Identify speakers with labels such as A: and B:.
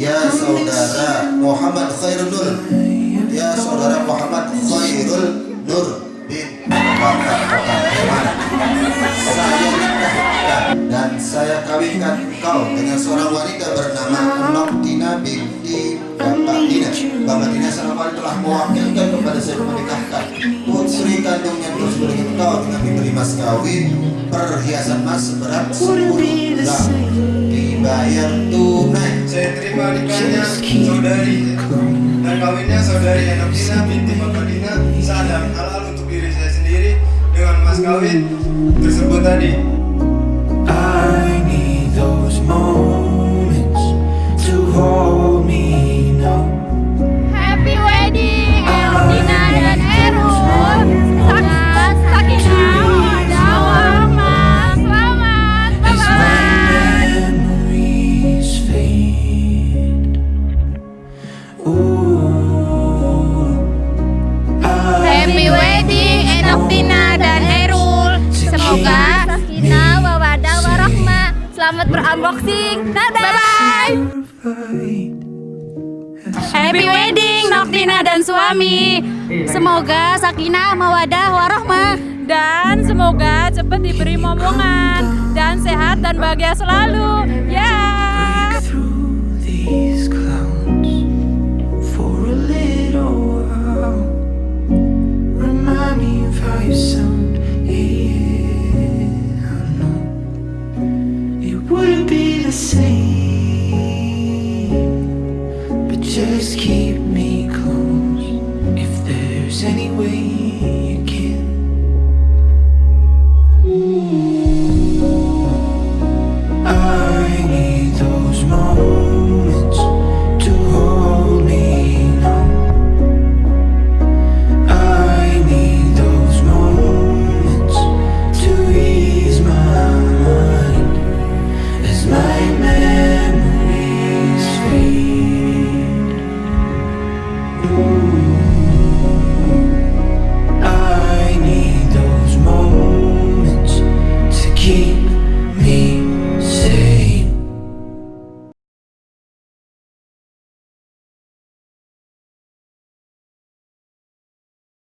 A: Ya saudara Muhammad Khairul Nur.
B: Ya
A: saudara Muhammad Khairul Nur bin Bakar Muhammad Saya nikahkan dan saya kawinkan kau dengan seorang wanita bernama Noktina binti telah mewakilkan kepada saya menikahkan
B: putri
A: kandungnya tersebut engkau dengan diberi mas kawin perhiasan mas seberat 10 gram. Dibayar tunai.
C: Saya terima nikahnya saudari. Dan kawinnya saudari Enokina binti Makadina Sadam halal untuk diri saya sendiri dengan mas kawin tersebut tadi.
D: Eldina dan Erul Semoga sakinah mawaddah warahmah Selamat berunboxing Dadah Bye-bye
B: fight.
D: Happy wedding Noktina dan suami. Semoga sakinah mawadah warahmah
E: dan semoga cepat diberi momongan dan sehat dan bahagia selalu. Ya. Clouds.
B: same. But just keep me close If there's any way.